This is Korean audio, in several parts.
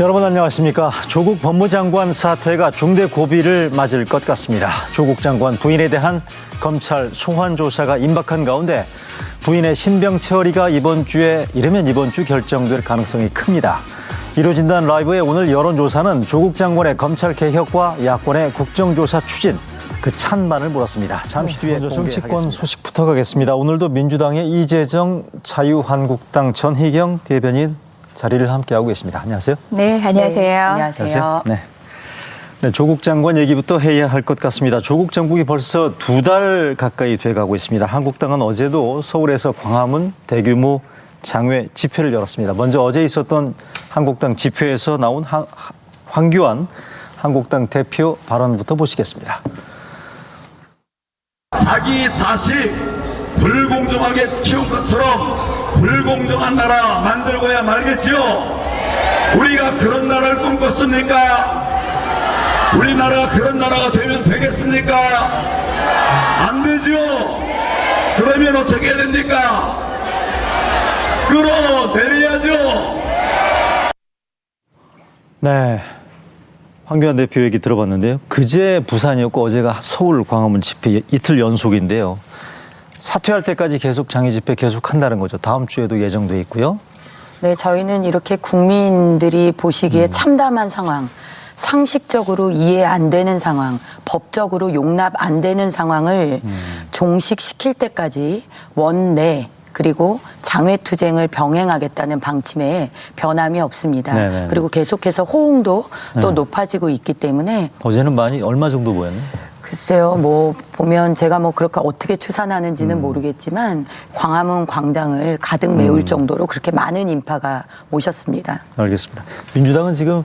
여러분 안녕하십니까. 조국 법무장관 사태가 중대 고비를 맞을 것 같습니다. 조국 장관 부인에 대한 검찰 소환 조사가 임박한 가운데 부인의 신병 처리가 이번 주에 이르면 이번 주 결정될 가능성이 큽니다. 이루어진다는 라이브의 오늘 여론조사는 조국 장관의 검찰 개혁과 야권의 국정조사 추진 그 찬반을 물었습니다. 잠시 뒤에 먼저 정치권 소식부터 가겠습니다. 오늘도 민주당의 이재정 자유한국당 전희경 대변인 자리를 함께하고 계십니다. 안녕하세요. 네, 안녕하세요. 네, 안녕하세요. 네. 네, 조국 장관 얘기부터 해야 할 것 같습니다. 조국 정국이 벌써 두 달 가까이 돼가고 있습니다. 한국당은 어제도 서울에서 광화문 대규모 장외 집회를 열었습니다. 먼저 어제 있었던 한국당 집회에서 나온 하- 하- 황교안 한국당 대표 발언부터 보시겠습니다. 자기 자식 불공정하게 키운 것처럼 불공정한 나라 만들고야 말겠지요. 우리가 그런 나라를 꿈꿨습니까? 우리나라가 그런 나라가 되면 되겠습니까? 안 되지요. 그러면 어떻게 해야 됩니까? 끌어내려야죠. 네. 황교안 대표 얘기 들어봤는데요. 그제 부산이었고 어제가 서울 광화문 집회 이틀 연속인데요. 사퇴할 때까지 계속 장애 집회 계속 한다는 거죠. 다음 주에도 예정돼 있고요. 네, 저희는 이렇게 국민들이 보시기에 음. 참담한 상황, 상식적으로 이해 안 되는 상황, 법적으로 용납 안 되는 상황을 음. 종식시킬 때까지 원내 그리고 장외투쟁을 병행하겠다는 방침에 변함이 없습니다. 네네. 그리고 계속해서 호응도 또 네. 높아지고 있기 때문에 어제는 많이 얼마 정도 보였나요? 글쎄요, 뭐 보면 제가 뭐 그렇게 어떻게 추산하는지는 음. 모르겠지만 광화문 광장을 가득 메울 정도로 그렇게 많은 인파가 모셨습니다. 알겠습니다. 민주당은 지금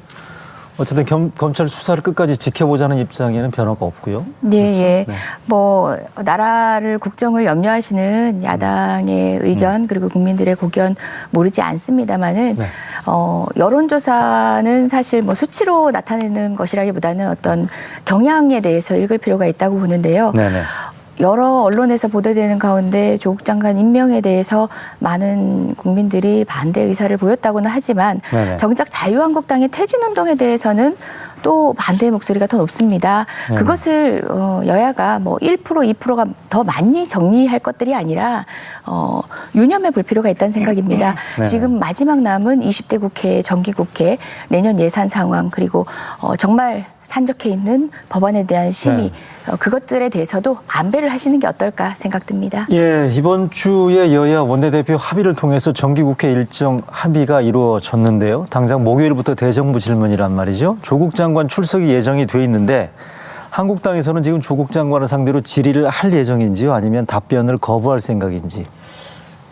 어쨌든 겸- 검찰 수사를 끝까지 지켜보자는 입장에는 변화가 없고요. 네, 예. 뭐 나라를 국정을 염려하시는 야당의 의견 그리고 국민들의 고견 모르지 않습니다만은 네. 어, 여론조사는 사실 뭐 수치로 나타내는 것이라기보다는 어떤 경향에 대해서 읽을 필요가 있다고 보는데요. 네네. 여러 언론에서 보도되는 가운데 조국 장관 임명에 대해서 많은 국민들이 반대 의사를 보였다고는 하지만 네네. 정작 자유한국당의 퇴진 운동에 대해서는 또 반대의 목소리가 더 높습니다. 네네. 그것을 어, 여야가 뭐 1% 2%가 더 많이 정리할 것들이 아니라 어, 유념해 볼 필요가 있다는 생각입니다. 네네. 지금 마지막 남은 20대 국회, 정기 국회, 내년 예산 상황 그리고 어, 정말 산적해 있는 법안에 대한 심의 네. 어, 그것들에 대해서도 안배를 하시는 게 어떨까 생각됩니다. 예, 이번 주에 여야 원내대표 합의를 통해서 정기국회 일정 합의가 이루어졌는데요. 당장 목요일부터 대정부 질문이란 말이죠. 조국 장관 출석이 예정이 돼 있는데 한국당에서는 지금 조국 장관을 상대로 질의를 할 예정인지요? 아니면 답변을 거부할 생각인지?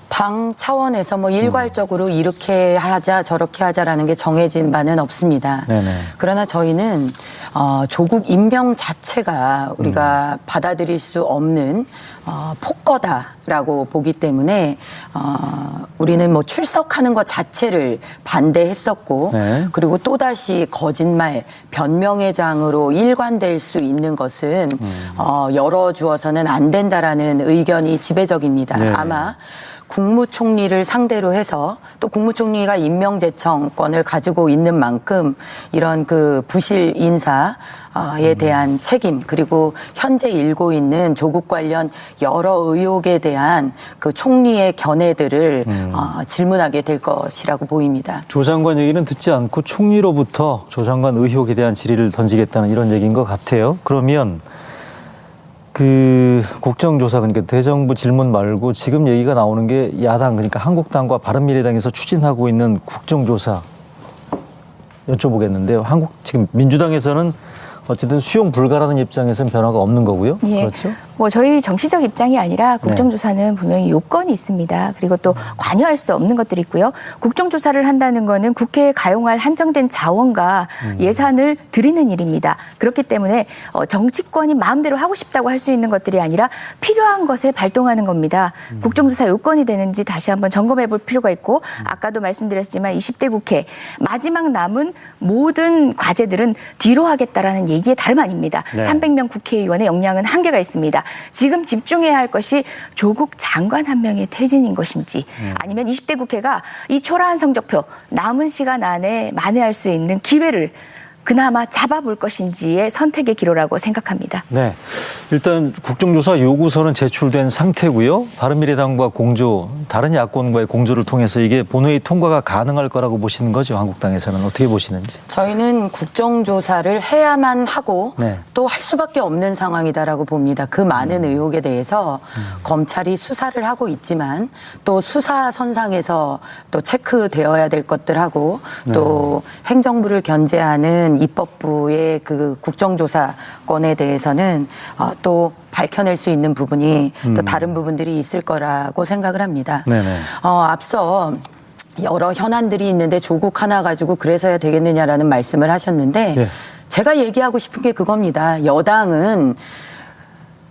당 차원에서 음. 뭐 일괄적으로 이렇게 하자 저렇게 하자라는 게 정해진 바는 없습니다. 네네. 그러나 저희는 어, 조국 임명 자체가 우리가 음. 받아들일 수 없는 어, 폭거다라고 보기 때문에 어, 우리는 뭐 출석하는 것 자체를 반대했었고 네. 그리고 또다시 거짓말 변명의 장으로 일관될 수 있는 것은 음. 어, 열어주어서는 안 된다라는 의견이 지배적입니다. 네. 아마 국무총리를 상대로 해서 또 국무총리가 임명제청권을 가지고 있는 만큼 이런 그 부실 인사 에 대한 책임 그리고 현재 일고 있는 조국 관련 여러 의혹에 대한 그 총리의 견해들을 어, 질문하게 될 것이라고 보입니다. 조 장관 얘기는 듣지 않고 총리로부터 조 장관 의혹에 대한 질의를 던지겠다는 이런 얘기인 것 같아요. 그러면 그 국정조사 그러니까 대정부 질문 말고 지금 얘기가 나오는 게 야당 그러니까 한국당과 바른미래당에서 추진하고 있는 국정조사 여쭤보겠는데요. 한국 지금 민주당에서는 어쨌든 수용 불가라는 입장에서는 변화가 없는 거고요. 예. 그렇죠? 뭐 저희 정치적 입장이 아니라 네. 국정조사는 분명히 요건이 있습니다. 그리고 또 관여할 수 없는 것들이 있고요. 국정조사를 한다는 거는 국회에 가용할 한정된 자원과 음. 예산을 드리는 일입니다. 그렇기 때문에 어, 정치권이 마음대로 하고 싶다고 할 수 있는 것들이 아니라 필요한 것에 발동하는 겁니다. 음. 국정조사 요건이 되는지 다시 한번 점검해 볼 필요가 있고 아까도 말씀드렸지만 20대 국회 마지막 남은 모든 과제들은 뒤로 하겠다라는 얘기에 다름 아닙니다. 네. 300명 국회의원의 역량은 한계가 있습니다. 지금 집중해야 할 것이 조국 장관 한 명의 퇴진인 것인지 음. 아니면 20대 국회가 이 초라한 성적표 남은 시간 안에 만회할 수 있는 기회를 그나마 잡아볼 것인지의 선택의 기로라고 생각합니다. 네. 일단 국정조사 요구서는 제출된 상태고요. 바른미래당과 공조, 다른 야권과의 공조를 통해서 이게 본회의 통과가 가능할 거라고 보시는 거죠. 한국당에서는 어떻게 보시는지. 저희는 국정조사를 해야만 하고 네. 또할 수밖에 없는 상황이다라고 봅니다. 그 많은 의혹에 대해서 검찰이 수사를 하고 있지만 또 수사 선상에서 또 체크되어야 될 것들하고 또 행정부를 견제하는 입법부의 그 국정조사권에 대해서는 어, 또 밝혀낼 수 있는 부분이 또 다른 부분들이 있을 거라고 생각을 합니다. 네네. 어, 앞서 여러 현안들이 있는데 조국 하나 가지고 그래서야 되겠느냐라는 말씀을 하셨는데 네. 제가 얘기하고 싶은 게 그겁니다. 여당은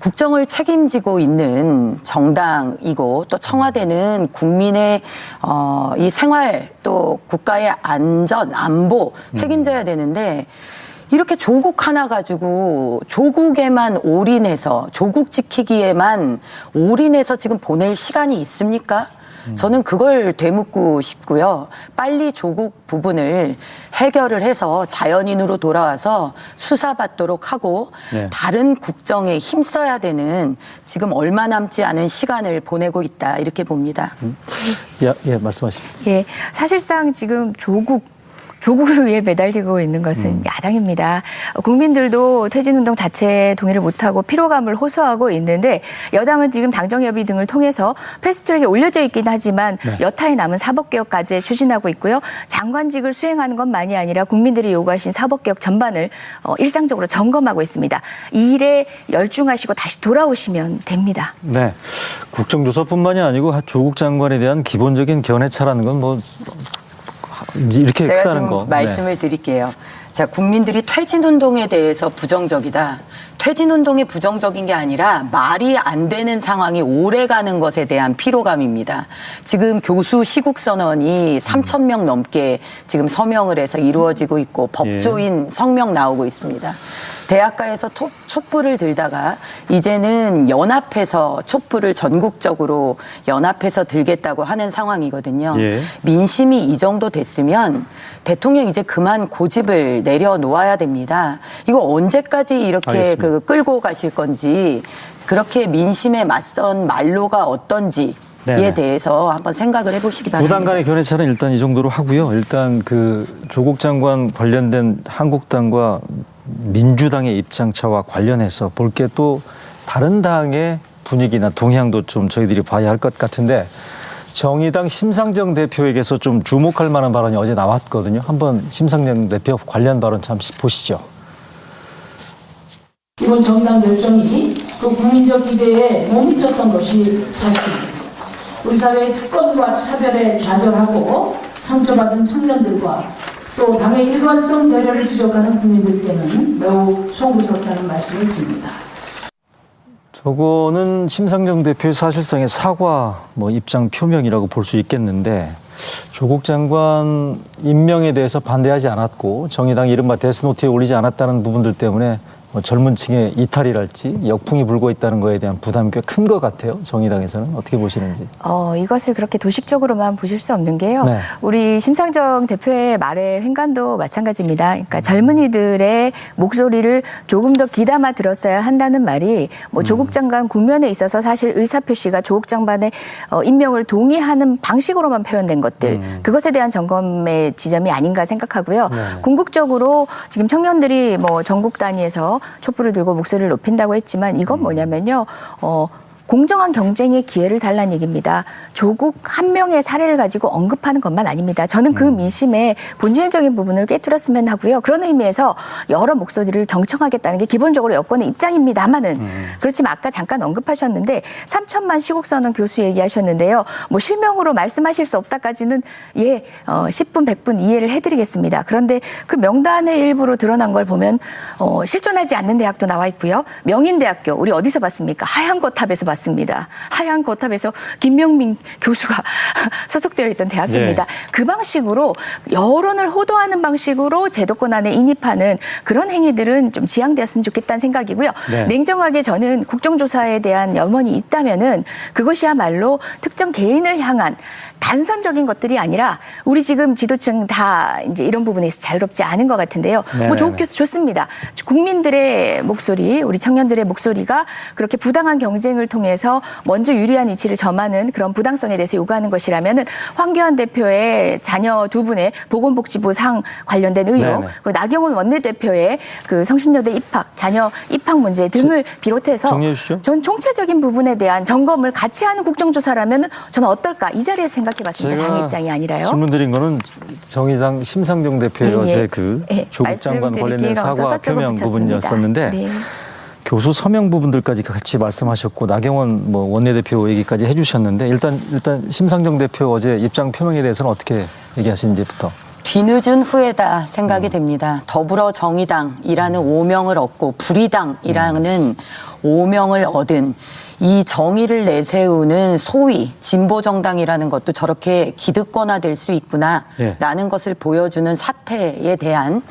국정을 책임지고 있는 정당이고 또 청와대는 국민의 어, 이 생활 또 국가의 안전 안보 책임져야 되는데 이렇게 조국 하나 가지고 조국에만 올인해서 조국 지키기에만 올인해서 지금 보낼 시간이 있습니까? 저는 그걸 되묻고 싶고요. 빨리 조국 부분을 해결을 해서 자연인으로 돌아와서 수사받도록 하고 네. 다른 국정에 힘써야 되는 지금 얼마 남지 않은 시간을 보내고 있다 이렇게 봅니다. 예, 예 말씀하십시오. 예, 사실상 지금 조국 조국을 위해 매달리고 있는 것은 음. 야당입니다. 어, 국민들도 퇴진운동 자체에 동의를 못하고 피로감을 호소하고 있는데 여당은 지금 당정협의 등을 통해서 패스트트랙에 올려져 있긴 하지만 네. 여타에 남은 사법개혁까지 추진하고 있고요. 장관직을 수행하는 것만이 아니라 국민들이 요구하신 사법개혁 전반을 어, 일상적으로 점검하고 있습니다. 이 일에 열중하시고 다시 돌아오시면 됩니다. 네. 국정조사뿐만이 아니고 조국 장관에 대한 기본적인 견해차라는 건뭐 이렇게 제가 크다는 좀 거. 네. 말씀을 드릴게요. 자, 국민들이 퇴진 운동에 대해서 부정적이다. 퇴진 운동이 부정적인 게 아니라 말이 안 되는 상황이 오래 가는 것에 대한 피로감입니다. 지금 교수 시국 선언이 3천 명 넘게 지금 서명을 해서 이루어지고 있고 법조인 성명 나오고 있습니다. 대학가에서 톱- 촛불을 들다가 이제는 연합해서 촛불을 전국적으로 연합해서 들겠다고 하는 상황이거든요. 예. 민심이 이 정도 됐으면 대통령 이제 그만 고집을 내려놓아야 됩니다. 이거 언제까지 이렇게 알겠습니다. 그 끌고 가실 건지 그렇게 민심에 맞선 말로가 어떤지에 네네. 대해서 한번 생각을 해보시기 바랍니다. 부당 간의 견해차는 일단 이 정도로 하고요. 일단 그 조국 장관 관련된 한국당과 민주당의 입장차와 관련해서 볼 게 또 다른 당의 분위기나 동향도 좀 저희들이 봐야 할 것 같은데 정의당 심상정 대표에게서 좀 주목할 만한 발언이 어제 나왔거든요. 한번 심상정 대표 관련 발언 잠시 보시죠. 이번 정당 결정이 그 국민적 기대에 못 미쳤던 것이 사실입니다. 우리 사회의 특권과 차별에 좌절하고 상처받은 청년들과 또 당의 일관성 배려를 지적하는 국민들께는 매우 송구스럽다는 말씀을 드립니다. 저거는 심상정 대표의 사실상의 사과 뭐 입장 표명이라고 볼 수 있겠는데 조국 장관 임명에 대해서 반대하지 않았고 정의당 이른바 데스노트에 올리지 않았다는 부분들 때문에 뭐 젊은 층의 이탈이랄지 역풍이 불고 있다는 거에 대한 부담이 꽤 큰 것 같아요. 정의당에서는 어떻게 보시는지. 어, 이것을 그렇게 도식적으로만 보실 수 없는 게요. 네. 우리 심상정 대표의 말의 횡간도 마찬가지입니다. 그러니까 젊은이들의 목소리를 조금 더 귀담아 들었어야 한다는 말이 뭐 조국 장관 국면에 있어서 사실 의사표시가 조국 장관의 어, 임명을 동의하는 방식으로만 표현된 것들 그것에 대한 점검의 지점이 아닌가 생각하고요. 궁극적으로 지금 청년들이 뭐 전국 단위에서 촛불을 들고 목소리를 높인다고 했지만 이건 뭐냐면요. 어, 공정한 경쟁의 기회를 달라는 얘기입니다. 조국 한 명의 사례를 가지고 언급하는 것만 아닙니다. 저는 그 민심의 본질적인 부분을 꿰뚫었으면 하고요. 그런 의미에서 여러 목소리를 경청하겠다는 게 기본적으로 여권의 입장입니다만은 그렇지만 아까 잠깐 언급하셨는데 3천만 시국선언 교수 얘기하셨는데요. 뭐 실명으로 말씀하실 수 없다까지는 예, 어, 10분, 100분 이해를 해드리겠습니다. 그런데 그 명단의 일부로 드러난 걸 보면 어, 실존하지 않는 대학도 나와 있고요. 명인대학교 우리 어디서 봤습니까? 하얀 거 탑에서 맞습니다. 하얀 거탑에서 김명민 교수가 소속되어 있던 대학교입니다. 네. 그 방식으로 여론을 호도하는 방식으로 제도권 안에 인입하는 그런 행위들은 좀 지양되었으면 좋겠다는 생각이고요. 네. 냉정하게 저는 국정조사에 대한 염원이 있다면은 그것이야말로 특정 개인을 향한 단선적인 것들이 아니라 우리 지금 지도층 다 이제 이런 부분에서 자유롭지 않은 것 같은데요. 네. 뭐 교수 좋습니다. 국민들의 목소리, 우리 청년들의 목소리가 그렇게 부당한 경쟁을 통해 서 먼저 유리한 위치를 점하는 그런 부당성에 대해서 요구하는 것이라면은 황교안 대표의 자녀 두 분의 보건복지부 상 관련된 의혹, 네네. 그리고 나경원 원내대표의 그 성신여대 입학, 자녀 입학 문제 등을 비롯해서 정리해 주시죠. 전 총체적인 부분에 대한 점검을 같이 하는 국정조사라면 저는 어떨까 이 자리에서 생각해봤습니다. 당 입장이 아니라요. 질문 드린 거는 정의당 심상정 대표의 예, 예. 어제 그 예, 조국 장관 관련된 사과 표명. 부분이었었는데 네. 교수 서명 부분들까지 같이 말씀하셨고 나경원 뭐 원내대표 얘기까지 해주셨는데 일단 일단 심상정 대표 어제 입장 표명에 대해서는 어떻게 얘기하시는지부터. 뒤늦은 후회다 생각이 됩니다. 더불어 정의당이라는 오명을 얻고 불의당이라는 오명을 얻은 이 정의를 내세우는 소위 진보 정당이라는 것도 저렇게 기득권화될 수 예. 있구나라는 것을 보여주는 사태에 대한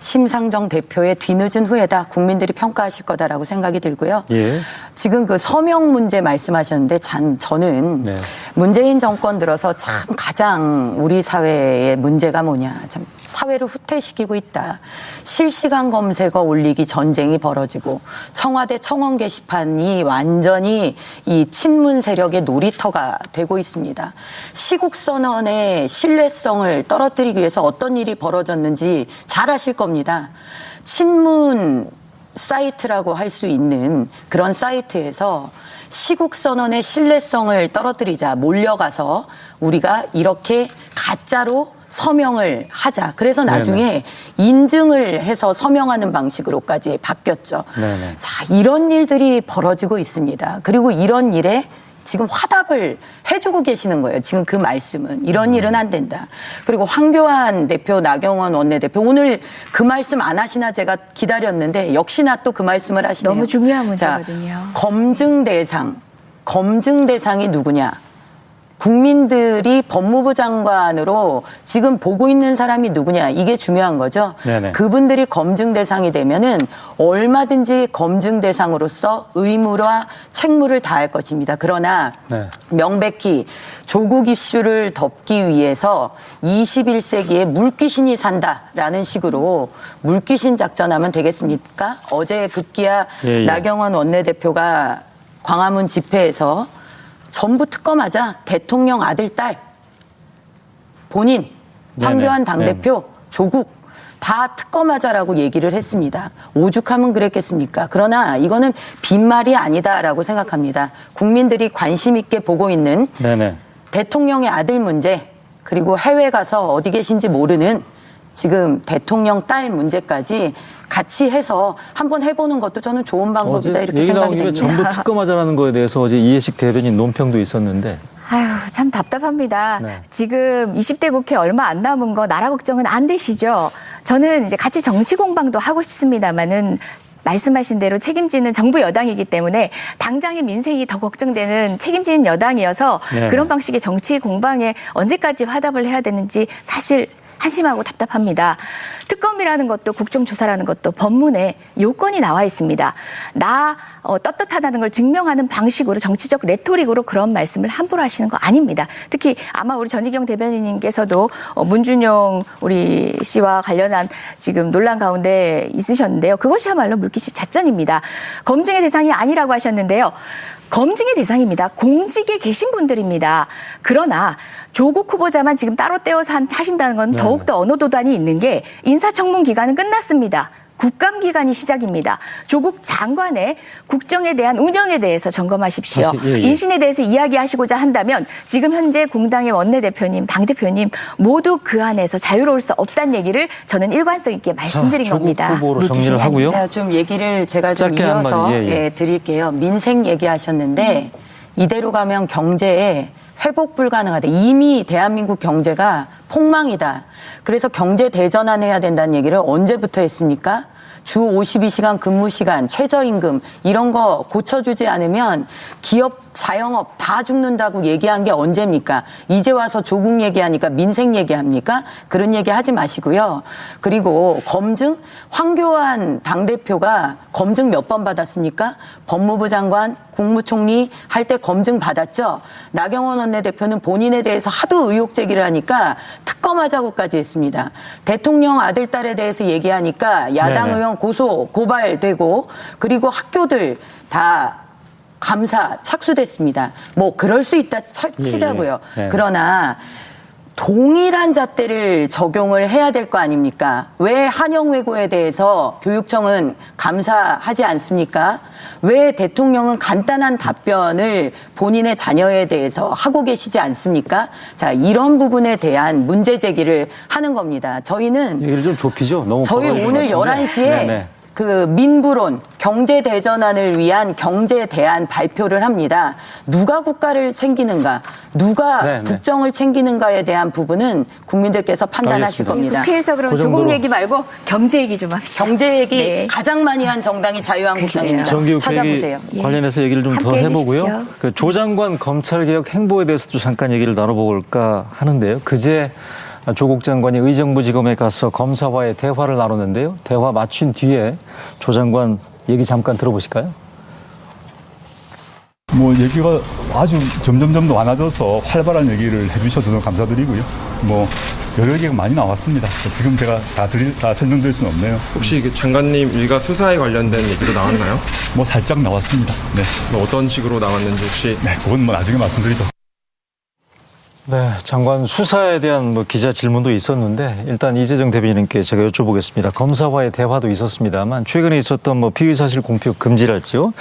심상정 대표의 뒤늦은 후회다 국민들이 평가하실 거다라고 생각이 들고요. 예. 지금 그 서명 문제 말씀하셨는데 참 저는 네. 문재인 정권 들어서 참 가장 우리 사회의 문제가 뭐냐. 참 사회를 후퇴시키고 있다. 실시간 검색어 올리기 전쟁이 벌어지고 청와대 청원 게시판이 완전히 이 친문 세력의 놀이터가 되고 있습니다. 시국 선언의 신뢰성을 떨어뜨리기 위해서 어떤 일이 벌어졌는지 잘 아실 겁니다. 친문 사이트라고 할 수 있는 그런 사이트에서 시국 선언의 신뢰성을 떨어뜨리자 몰려가서 우리가 이렇게 가짜로 서명을 하자. 그래서 나중에 인증을 해서 서명하는 방식으로까지 바뀌었죠. 네네. 자, 이런 일들이 벌어지고 있습니다. 그리고 이런 일에 지금 화답을 해주고 계시는 거예요. 지금 그 말씀은. 이런 일은 안 된다. 그리고 황교안 대표, 나경원 원내대표, 오늘 그 말씀 안 하시나 제가 기다렸는데 역시나 또 그 말씀을 하시네요. 너무 중요한 자, 문제거든요. 검증 대상. 검증 대상이 누구냐? 국민들이 법무부 장관으로 지금 보고 있는 사람이 누구냐 이게 중요한 거죠. 네네. 그분들이 검증 대상이 되면은 얼마든지 검증 대상으로서 의무와 책무를 다할 것입니다. 그러나 네. 명백히 조국 이슈를 덮기 위해서 21세기에 물귀신이 산다라는 식으로 물귀신 작전하면 되겠습니까? 어제 급기야 예, 예. 나경원 원내대표가 광화문 집회에서 전부 특검하자 대통령 아들 딸 본인. 황교안 당대표 조국 다 특검하자라고 얘기를 했습니다. 오죽하면 그랬겠습니까? 그러나 이거는 빈말이 아니다라고 생각합니다. 국민들이 관심 있게 보고 있는 네네. 대통령의 아들 문제 그리고 해외 가서 어디 계신지 모르는 지금 대통령 딸 문제까지 같이 해서 한번 해보는 것도 저는 좋은 방법이다 어제 이렇게 생각이 김에 됩니다. 전부 특검하자라는 거에 대해서 어제 이해식 대변인 논평도 있었는데 아유, 참 답답합니다. 네. 지금 20대 국회 얼마 안 남은 거 나라 걱정은 안 되시죠? 저는 이제 같이 정치 공방도 하고 싶습니다만은 말씀하신 대로 책임지는 정부 여당이기 때문에 당장의 민생이 더 걱정되는 책임지는 여당이어서 네. 그런 방식의 정치 공방에 언제까지 화답을 해야 되는지 사실 한심하고 답답합니다. 특검이라는 것도 국정조사라는 것도 법문에 요건이 나와 있습니다. 나 어, 떳떳하다는 걸 증명하는 방식으로 정치적 레토릭으로 그런 말씀을 함부로 하시는 거 아닙니다. 특히 아마 우리 전희경 대변인님께서도 어, 문준용 우리 씨와 관련한 지금 논란 가운데 있으셨는데요. 그것이야말로 물기시 자전입니다. 검증의 대상이 아니라고 하셨는데요. 검증의 대상입니다. 공직에 계신 분들입니다. 그러나 조국 후보자만 지금 따로 떼어서 한- 하신다는 건 네. 더욱더 언어 도단이 있는 게 인사청문 기간은 끝났습니다. 국감 기간이 시작입니다. 조국 장관의 국정에 대한 운영에 대해서 점검하십시오. 다시, 예, 예. 인신에 대해서 이야기하시고자 한다면 지금 현재 공당의 원내대표님, 당대표님 모두 그 안에서 자유로울 수 없다는 얘기를 저는 일관성 있게 말씀드린 조국 겁니다. 후보로 정리를 하고요. 제가 좀 얘기를 제가 좀 이어서 예, 예. 예, 드릴게요. 민생 얘기하셨는데 이대로 가면 경제에 회복 불가능하다. 이미 대한민국 경제가 폭망이다. 그래서 경제 대전환해야 된다는 얘기를 언제부터 했습니까? 주 52시간 근무 시간, 최저임금 이런 거 고쳐주지 않으면 기업 자영업 다 죽는다고 얘기한 게 언제입니까? 이제 와서 조국 얘기하니까 민생 얘기합니까? 그런 얘기 하지 마시고요. 그리고 검증 황교안 당 대표가 검증 몇 번 받았습니까? 법무부 장관, 국무총리 할 때 검증 받았죠. 나경원 원내대표는 본인에 대해서 하도 의혹 제기를 하니까 특검하자고까지 했습니다. 대통령 아들 딸에 대해서 얘기하니까 야당 네네. 의원 고소 고발되고 그리고 학교들 다 감사 착수됐습니다. 뭐 그럴 수 있다 쳐- 치자고요. 예, 예. 그러나 동일한 잣대를 적용을 해야 될 거 아닙니까? 왜 한영 외고에 대해서 교육청은 감사하지 않습니까? 왜 대통령은 간단한 답변을 본인의 자녀에 대해서 하고 계시지 않습니까? 자, 이런 부분에 대한 문제 제기를 하는 겁니다. 저희는 얘기를 좀 좁히죠. 너무 저희 오늘 것 같은데. 11시에 네네. 그 민부론 경제 대전환을 위한 경제 대안 발표를 합니다. 누가 국가를 챙기는가, 누가 네네. 국정을 챙기는가에 대한 부분은 국민들께서 판단하실 알겠습니다. 겁니다. 국회에서 그럼 그 조국. 얘기 말고 경제 얘기 좀 합시다. 경제 얘기 네. 가장 많이 한 정당이 자유한국당입니다. 정기국 찾아보세요. 관련해서 얘기를 좀 더 해보고요. 그 조 장관 검찰개혁 행보에 대해서도 잠깐 얘기를 나눠볼까 하는데요. 그제 조국 장관이 의정부지검에 가서 검사와의 대화를 나눴는데요. 대화 마친 뒤에 조 장관 얘기 잠깐 들어보실까요? 뭐 얘기가 아주 점점점 많아져서 활발한 얘기를 해주셔서 너무 감사드리고요. 뭐 여러 얘기가 많이 나왔습니다. 지금 제가 다 드릴 다 설명드릴 수는 없네요. 혹시 그 장관님 일가 수사에 관련된 얘기도 나왔나요? 뭐 살짝 나왔습니다. 네, 뭐 어떤 식으로 나왔는지 혹시 네, 그건 뭐 나중에 말씀드리죠. 네, 장관 수사에 대한 뭐 기자 질문도 있었는데 일단 이재정 대변인께 제가 여쭤보겠습니다. 검사와의 대화도 있었습니다만 최근에 있었던 뭐 피의 사실 공표 금지랄지요.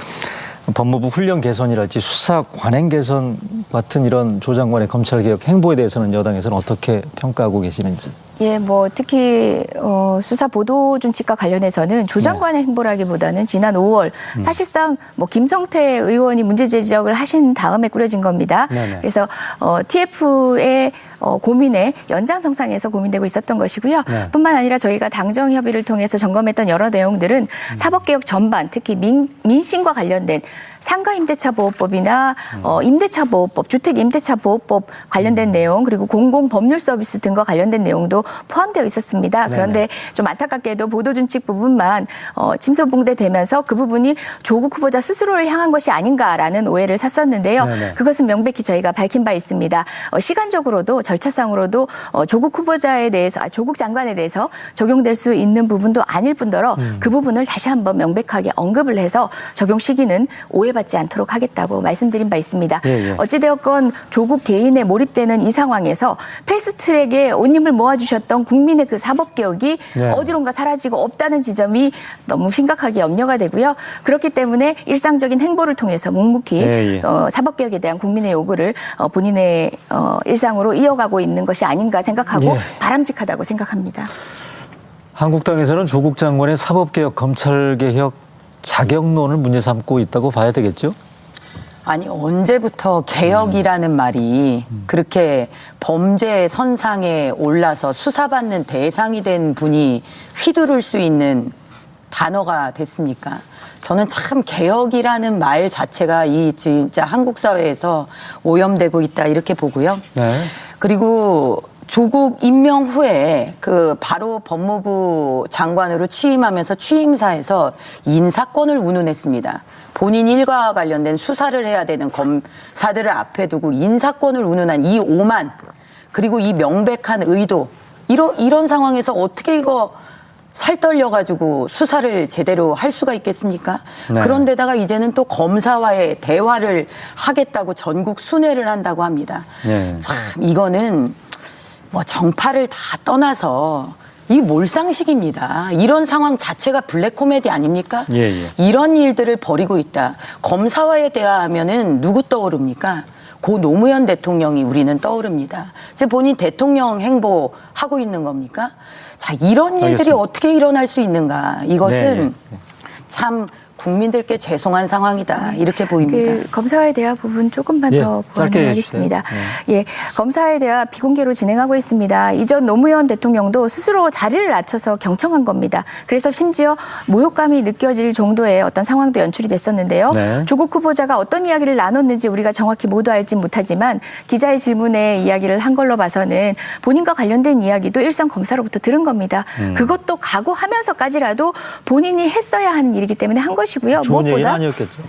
법무부 훈련 개선이랄지 수사 관행 개선 같은 이런 조 장관의 검찰 개혁 행보에 대해서는 여당에서는 어떻게 평가하고 계시는지. 예, 뭐 특히 어, 수사 보도 준칙과 관련해서는 조 장관의 행보라기보다는 지난 5월 사실상 뭐 김성태 의원이 문제 제기를 하신 다음에 꾸려진 겁니다. 네네. 그래서 어, TF의 어, 고민에 연장성상에서 고민되고 있었던 것이고요. 네. 뿐만 아니라 저희가 당정 협의를 통해서 점검했던 여러 내용들은 사법개혁 전반, 특히 민, 민심과 관련된 상가 임대차 보호법이나 어, 임대차 보호법, 주택 임대차 보호법 관련된 내용 그리고 공공 법률 서비스 등과 관련된 내용도 포함되어 있었습니다. 그런데 좀 안타깝게도 보도 준칙 부분만 어, 침소봉대되면서 그 부분이 조국 후보자 스스로를 향한 것이 아닌가라는 오해를 샀었는데요. 네네. 그것은 명백히 저희가 밝힌 바 있습니다. 어, 시간적으로도 절차상으로도 어, 조국 후보자에 대해서 아, 조국 장관에 대해서 적용될 수 있는 부분도 아닐 뿐더러 음. 그 부분을 다시 한번 명백하게 언급을 해서 적용 시기는 오해받지 않도록 하겠다고 말씀드린 바 있습니다. 예, 예. 어찌되었건 조국 개인에 몰입되는 이 상황에서 패스트트랙에 온 힘을 모아주셨던 국민의 그 사법개혁이 네. 어디론가 사라지고 없다는 지점이 너무 심각하게 염려가 되고요. 그렇기 때문에 일상적인 행보를 통해서 묵묵히 예, 예. 어, 사법개혁에 대한 국민의 요구를 어, 본인의 어, 일상으로 이어가고 있는 것이 아닌가 생각하고 예. 바람직하다고 생각합니다. 한국당에서는 조국 장관의 사법개혁, 검찰개혁 자격론을 문제 삼고 있다고 봐야 되겠죠? 아니 언제부터 개혁이라는 말이 그렇게 범죄 선상에 올라서 수사받는 대상이 된 분이 휘두를 수 있는 단어가 됐습니까? 저는 참 개혁이라는 말 자체가 이 진짜 한국 사회에서 오염되고 있다 이렇게 보고요. 네. 그리고 조국 임명 후에 그 바로 법무부 장관으로 취임하면서 취임사에서 인사권을 운운했습니다. 본인 일과와 관련된 수사를 해야 되는 검사들을 앞에 두고 인사권을 운운한 이 오만 그리고 이 명백한 의도 이런 이런 상황에서 어떻게 이거 살떨려가지고 수사를 제대로 할 수가 있겠습니까? 네. 그런데다가 이제는 또 검사와의 대화를 하겠다고 전국 순회를 한다고 합니다. 네. 참 이거는 뭐 정파를 다 떠나서 이 몰상식입니다. 이런 상황 자체가 블랙 코미디 아닙니까? 예, 예. 이런 일들을 벌이고 있다. 검사와의 대화하면은 누구 떠오릅니까? 고 노무현 대통령이 우리는 떠오릅니다. 제 본인 대통령 행보 하고 있는 겁니까? 자, 이런 일들이 알겠습니다. 어떻게 일어날 수 있는가? 이것은 네, 네. 참 국민들께 죄송한 상황이다 이렇게 보입니다. 그 검사와의 대화 부분 조금만 예, 더 보완하겠습니다. 해주세요. 예, 검사와의 대화 비공개로 진행하고 있습니다. 이전 노무현 대통령도 스스로 자리를 낮춰서 경청한 겁니다. 그래서 심지어 모욕감이 느껴질 정도의 어떤 상황도 연출이 됐었는데요. 네. 조국 후보자가 어떤 이야기를 나눴는지 우리가 정확히 모두 알진 못하지만 기자의 질문에 이야기를 한 걸로 봐서는 본인과 관련된 이야기도 일선 검사로부터 들은 겁니다. 음. 그것도 각오하면서까지라도 본인이 했어야 하는 일이기 때문에 한 것이 고요. 좋은 무엇보다 아니었겠죠.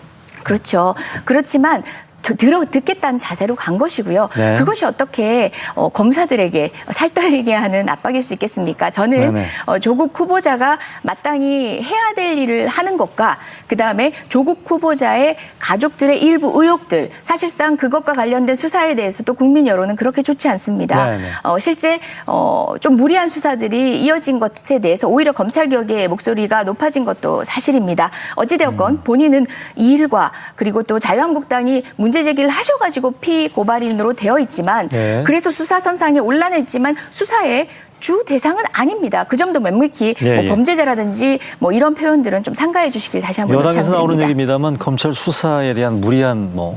그렇죠. 그렇지만 겨- 들어 듣겠다는 자세로 간 것이고요. 네. 그것이 어떻게 어, 검사들에게 살떨리게 하는 압박일 수 있겠습니까? 저는 네네. 어, 조국 후보자가 마땅히 해야 될 일을 하는 것과 그 다음에 조국 후보자의 가족들의 일부 의혹들 사실상 그것과 관련된 수사에 대해서도 국민 여론은 그렇게 좋지 않습니다. 네네. 어, 실제 어, 좀 무리한 수사들이 이어진 것에 대해서 오히려 검찰 개혁의 목소리가 높아진 것도 사실입니다. 어찌되었건 음. 본인은 이 일과 그리고 또 자유한국당이 문제 제기를 하셔가지고 피고발인으로 되어 있지만 네. 그래서 수사선상에 올라냈지만 수사의 주 대상은 아닙니다. 그 점도 묵묵히 예, 뭐 예. 범죄자라든지 뭐 이런 표현들은 좀 상가해 주시길 다시 한번 여당에서 나오는. 얘기입니다만 검찰 수사에 대한 무리한 뭐,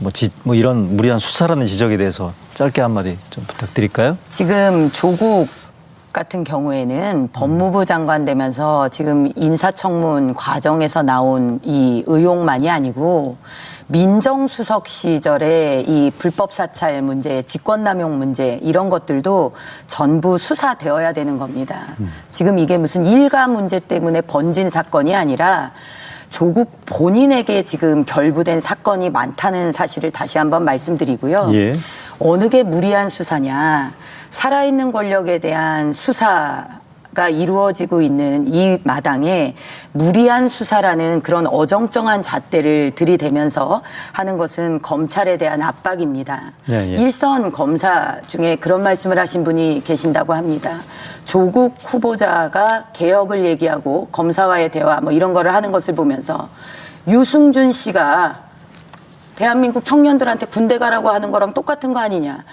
뭐, 지, 뭐 이런 무리한 수사라는 지적에 대해서 짧게 한마디 좀 부탁드릴까요? 지금 조국 같은 경우에는 법무부 장관 되면서 지금 인사청문 과정에서 나온 이 의혹만이 아니고 민정수석 시절에 이 불법 사찰 문제, 직권남용 문제 이런 것들도 전부 수사되어야 되는 겁니다. 지금 이게 무슨 일가 문제 때문에 번진 사건이 아니라 조국 본인에게 지금 결부된 사건이 많다는 사실을 다시 한번 말씀드리고요. 예. 어느 게 무리한 수사냐. 살아있는 권력에 대한 수사 가 이루어지고 있는 이 마당에 무리한 수사라는 그런 어정쩡한 잣대를 들이대면서 하는 것은 검찰에 대한 압박입니다. 예, 예. 일선 검사 중에 그런 말씀을 하신 분이 계신다고 합니다. 조국 후보자가 개혁을 얘기하고 검사와의 대화 뭐 이런 거를 하는 것을 보면서 유승준 씨가 대한민국 청년들한테 군대 가라고 하는 거랑 똑같은 거 아니냐.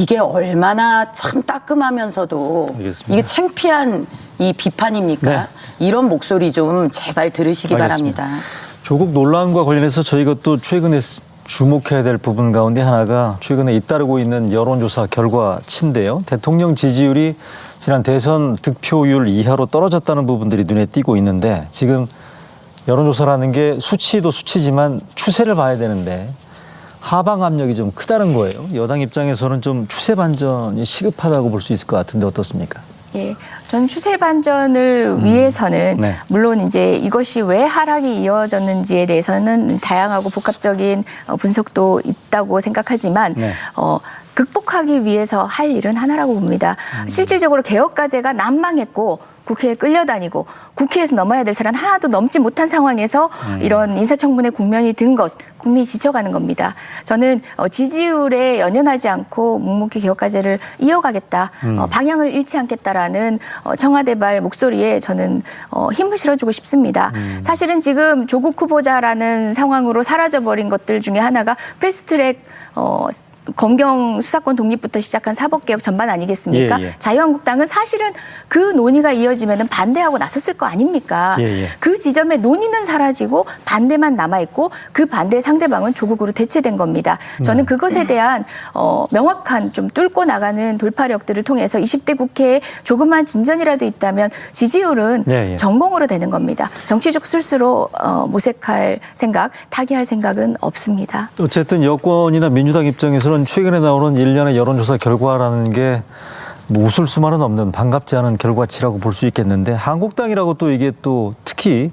이게 얼마나 참 따끔하면서도 알겠습니다. 이게 창피한 이 비판입니까? 네. 이런 목소리 좀 제발 들으시기 알겠습니다. 바랍니다. 조국 논란과 관련해서 저희가 또 최근에 스- 주목해야 될 부분 가운데 하나가 최근에 잇따르고 있는 여론조사 결과치인데요. 대통령 지지율이 지난 대선 득표율 이하로 떨어졌다는 부분들이 눈에 띄고 있는데 지금 여론조사라는 게 수치도 수치지만 추세를 봐야 되는데 하방 압력이 좀 크다는 거예요. 여당 입장에서는 좀 추세 반전이 시급하다고 볼 수 있을 것 같은데 어떻습니까? 예, 전 추세 반전을 위해서는 네. 물론 이제 이것이 왜 하락이 이어졌는지에 대해서는 다양하고 복합적인 어, 분석도 있다고 생각하지만 네. 어, 극복하기 위해서 할 일은 하나라고 봅니다. 음. 실질적으로 개혁 과제가 난망했고 국회에 끌려다니고 국회에서 넘어야 될 사람 하나도 넘지 못한 상황에서 음. 이런 인사청문회 국면이 든 것 국민이 지쳐가는 겁니다. 저는 어, 지지율에 연연하지 않고 묵묵히 개혁 과제를 이어가겠다, 음. 어, 방향을 잃지 않겠다라는 어, 청와대발 목소리에 저는 어, 힘을 실어주고 싶습니다. 음. 사실은 지금 조국 후보자라는 상황으로 사라져버린 것들 중에 하나가 패스트트랙 어, 검경 수사권 독립부터 시작한 사법개혁 전반 아니겠습니까? 예, 예. 자유한국당은 사실은 그 논의가 이어지면 반대하고 나섰을 거 아닙니까? 예, 예. 그 지점에 논의는 사라지고 반대만 남아있고 그 반대 상대방은 조국으로 대체된 겁니다. 네. 저는 그것에 대한 어, 명확한 좀 뚫고 나가는 돌파력들을 통해서 20대 국회에 조금만 진전이라도 있다면 지지율은 예, 예. 전공으로 되는 겁니다. 정치적 술수로 어, 모색할 생각, 타개할 생각은 없습니다. 어쨌든 여권이나 민주당 입장에서는 최근에 나오는 일련의 여론조사 결과라는 게 뭐 웃을 수만은 없는 반갑지 않은 결과치라고 볼 수 있겠는데 한국당이라고 또 이게 또 특히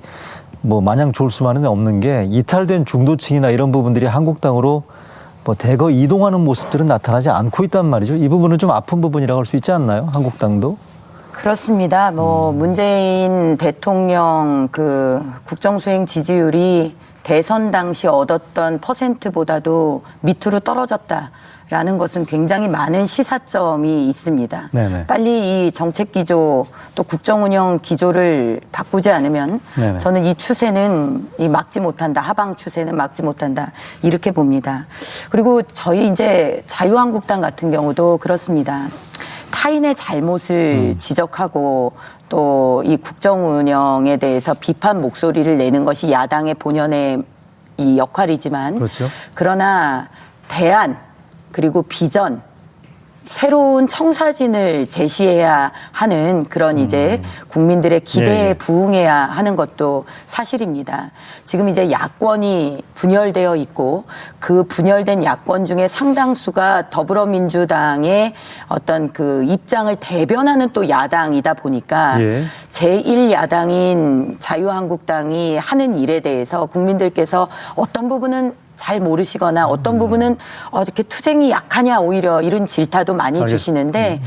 뭐 마냥 좋을 수만은 없는 게 이탈된 중도층이나 이런 부분들이 한국당으로 뭐 대거 이동하는 모습들은 나타나지 않고 있단 말이죠. 이 부분은 좀 아픈 부분이라고 할 수 있지 않나요? 한국당도? 그렇습니다. 뭐 문재인 대통령 그 국정수행 지지율이 대선 당시 얻었던 퍼센트보다도 밑으로 떨어졌다 라는 것은 굉장히 많은 시사점이 있습니다. 네네. 빨리 이 정책 기조 또 국정 운영 기조를 바꾸지 않으면 네네. 저는 이 추세는 이 막지 못한다. 하방 추세는 막지 못한다. 이렇게 봅니다. 그리고 저희 이제 자유한국당 같은 경우도 그렇습니다. 타인의 잘못을 지적하고 또 이 국정 운영에 대해서 비판 목소리를 내는 것이 야당의 본연의 이 역할이지만 그렇죠. 그러나 대안 그리고 비전 새로운 청사진을 제시해야 하는 그런 이제 국민들의 기대에 예, 예. 부응해야 하는 것도 사실입니다. 지금 이제 야권이 분열되어 있고 그 분열된 야권 중에 상당수가 더불어민주당의 어떤 그 입장을 대변하는 또 야당이다 보니까 예. 제1야당인 자유한국당이 하는 일에 대해서 국민들께서 어떤 부분은 잘 모르시거나 어떤 부분은 어, 이렇게 투쟁이 약하냐 오히려 이런 질타도 많이 알겠- 주시는데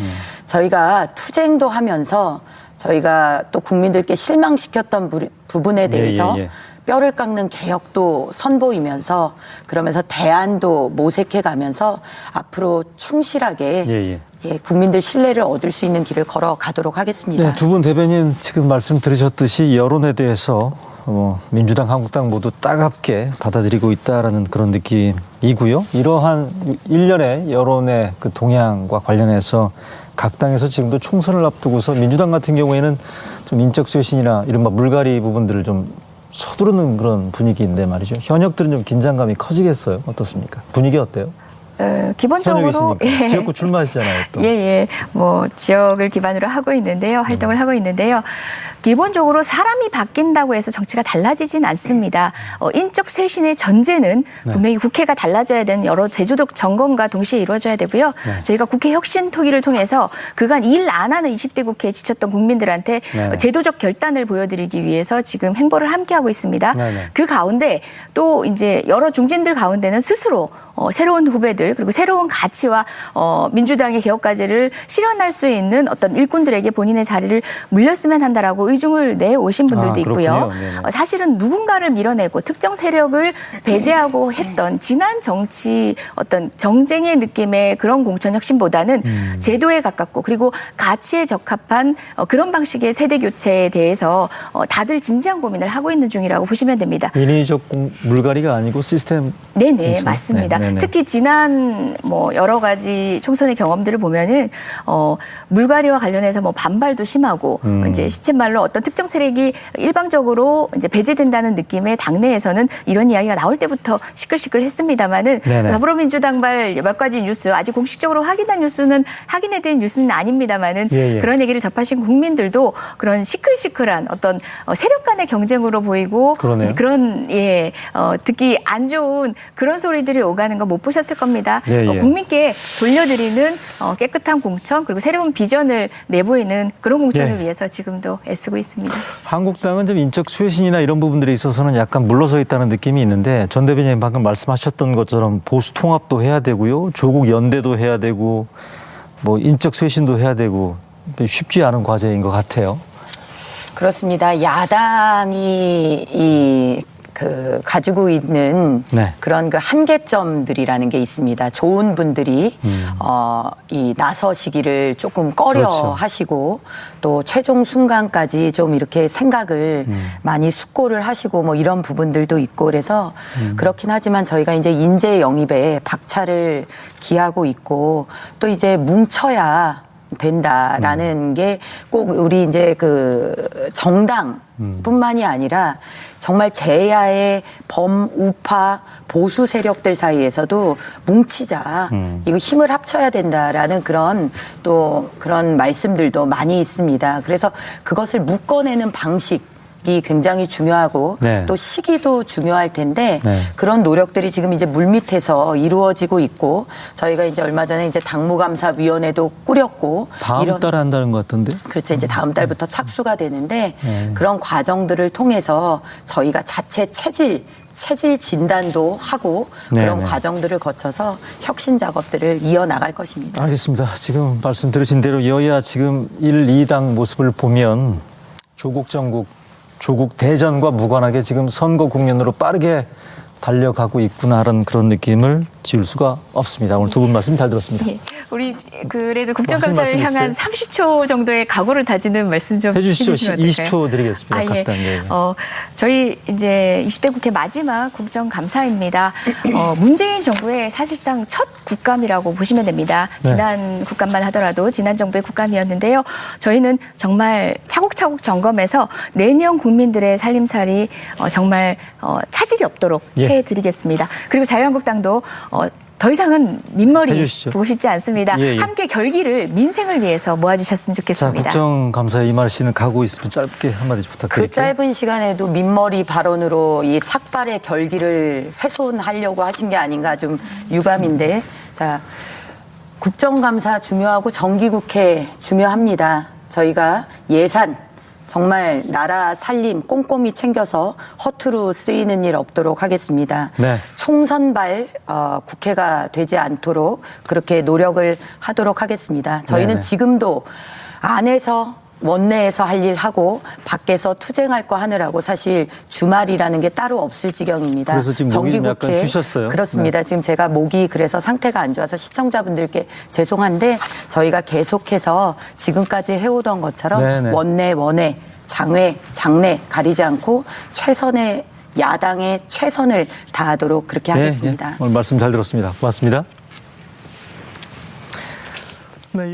저희가 투쟁도 하면서 저희가 또 국민들께 실망시켰던 부- 부분에 대해서 예, 예. 뼈를 깎는 개혁도 선보이면서 그러면서 대안도 모색해 가면서 앞으로 충실하게 예, 예. 예, 국민들 신뢰를 얻을 수 있는 길을 걸어가도록 하겠습니다. 네, 두분 대변인 지금 말씀 들으셨듯이 여론에 대해서 어, 민주당, 한국당 모두 따갑게 받아들이고 있다라는 그런 느낌이고요. 이러한 일련의 여론의 그 동향과 관련해서 각 당에서 지금도 총선을 앞두고서 민주당 같은 경우에는 좀 인적 쇄신이나 이른바 물갈이 부분들을 좀 서두르는 그런 분위기인데 말이죠. 현역들은 좀 긴장감이 커지겠어요. 어떻습니까? 분위기 어때요? 어, 기본적으로 현역이시니까 지역구 출마하시잖아요. 또. 예, 예. 뭐, 지역을 기반으로 하고 있는데요. 활동을 하고 있는데요. 기본적으로 사람이 바뀐다고 해서 정치가 달라지진 않습니다. 어, 인적 쇄신의 전제는 분명히 국회가 달라져야 되는 여러 제도적 점검과 동시에 이루어져야 되고요. 저희가 국회 혁신 토기를 통해서 그간 일 안 하는 20대 국회에 지쳤던 국민들한테 네. 어, 제도적 결단을 보여드리기 위해서 지금 행보를 함께하고 있습니다. 네, 네. 그 가운데 또 이제 여러 중진들 가운데는 스스로 어, 새로운 후배들 그리고 새로운 가치와 어, 민주당의 개혁 과제를 실현할 수 있는 어떤 일꾼들에게 본인의 자리를 물렸으면 한다라고 의중을 내 오신 분들도 아, 있고요. 그렇군요. 네네. 어, 사실은 누군가를 밀어내고 특정 세력을 배제하고 했던 지난 정치 어떤 정쟁의 느낌의 그런 공천 혁신보다는 음. 제도에 가깝고 그리고 가치에 적합한 어, 그런 방식의 세대 교체에 대해서 어, 다들 진지한 고민을 하고 있는 중이라고 보시면 됩니다. 인위적 공- 물갈이가 아니고 시스템 네네 그렇죠. 맞습니다. 네, 네네. 특히 지난 뭐 여러 가지 총선의 경험들을 보면은 어 물갈이와 관련해서 뭐 반발도 심하고 음. 이제 시쳇말로 어떤 특정 세력이 일방적으로 이제 배제된다는 느낌의 당내에서는 이런 이야기가 나올 때부터 시끌시끌했습니다만은. 더불어민주당발 몇 가지 뉴스 아직 공식적으로 확인한 뉴스는 확인해드린 뉴스는 아닙니다만은 예, 예. 그런 얘기를 접하신 국민들도 그런 시끌시끌한 어떤 어, 세력 간의 경쟁으로 보이고 그러네요. 그런 예 어, 듣기 안 좋은 그런 소리들이 오가는 거 못 보셨을 겁니다. 예, 어, 예. 국민께 돌려드리는 어, 깨끗한 공천 그리고 새로운 비전을 내보이는 그런 공천을 예. 위해서 지금도 애쓰고 있습니다. 한국당은 좀 인적 쇄신이나 이런 부분들에 있어서는 약간 물러서 있다는 느낌이 있는데 전 대변인 방금 말씀하셨던 것처럼 보수 통합도 해야 되고요. 조국 연대도 해야 되고 뭐 인적 쇄신도 해야 되고 쉽지 않은 과제인 것 같아요. 그렇습니다. 야당이 이 그 가지고 있는 네. 그런 그 한계점들이라는 게 있습니다. 좋은 분들이 어, 이 나서시기를 조금 꺼려 음. 그렇죠. 하시고 또 최종 순간까지 좀 이렇게 생각을 음. 많이 숙고를 하시고 뭐 이런 부분들도 있고 그래서 음. 그렇긴 하지만 저희가 이제 인재 영입에 박차를 기하고 있고 또 이제 뭉쳐야 된다라는 음. 게꼭 우리 이제 그 정당뿐만이 아니라 정말 제야의 범우파 보수 세력들 사이에서도 뭉치자 음. 이거 힘을 합쳐야 된다라는 그런 또 그런 말씀들도 많이 있습니다. 그래서 그것을 묶어내는 방식 이 굉장히 중요하고 네. 또 시기도 중요할 텐데 네. 그런 노력들이 지금 이제 물밑에서 이루어지고 있고 저희가 이제 얼마 전에 이제 당무감사위원회도 꾸렸고 다음 이런 달에 한다는 것 같던데. 그렇죠. 이제 다음 달부터 착수가 되는데 네. 그런 과정들을 통해서 저희가 자체 체질 체질 진단도 하고 네, 그런 네. 과정들을 거쳐서 혁신 작업들을 이어나갈 것입니다. 알겠습니다. 지금 말씀 들으신 대로 여야 지금 1, 2당 모습을 보면 조국 정국, 조국 대전과 무관하게 지금 선거 국면으로 빠르게 달려가고 있구나라는 그런 느낌을 지울 수가 없습니다. 오늘 두 분 말씀 잘 들었습니다. 예. 우리 그래도 국정감사를 향한 있어요? 30초 정도의 각오를 다지는 말씀 좀 해주시죠. 해주시면 어떨까요? 20초 드리겠습니다. 아, 예. 예. 어, 저희 이제 20대 국회 마지막 국정감사입니다. 어, 문재인 정부의 사실상 첫 국감이라고 보시면 됩니다. 네. 지난 국감만 하더라도 지난 정부의 국감이었는데요. 저희는 정말 차곡차곡 점검해서 내년 국민들의 살림살이 어, 정말 어, 차질이 없도록 예. 해드리겠습니다. 그리고 자유한국당도 어, 더 이상은 민머리 해주시죠. 보고 싶지 않습니다. 예, 예. 함께 결기를 민생을 위해서 모아주셨으면 자, 좋겠습니다. 국정감사에 임하시는 각오 있으면 짧게 한마디 그 부탁드릴게요. 짧은 시간에도 민머리 발언으로 이 삭발의 결기를 훼손하려고 하신 게 아닌가 좀 유감인데 자 국정감사 중요하고 정기국회 중요합니다. 저희가 예산 정말 나라 살림 꼼꼼히 챙겨서 허투루 쓰이는 일 없도록 하겠습니다. 네. 총선발 어, 국회가 되지 않도록 그렇게 노력을 하도록 하겠습니다. 저희는 네네. 지금도 안에서 원내에서 할 일 하고 밖에서 투쟁할 거 하느라고 사실 주말이라는 게 따로 없을 지경입니다. 그래서 지금 정기국회 쉬셨어요. 그렇습니다. 네. 지금 제가 목이 그래서 상태가 안 좋아서 시청자분들께 죄송한데 저희가 계속해서 지금까지 해오던 것처럼 네네. 원내 원외 장외 장내 가리지 않고 최선의 야당의 최선을 다하도록 그렇게 네, 예. 하겠습니다. 네. 오늘 말씀 잘 들었습니다. 고맙습니다. 네,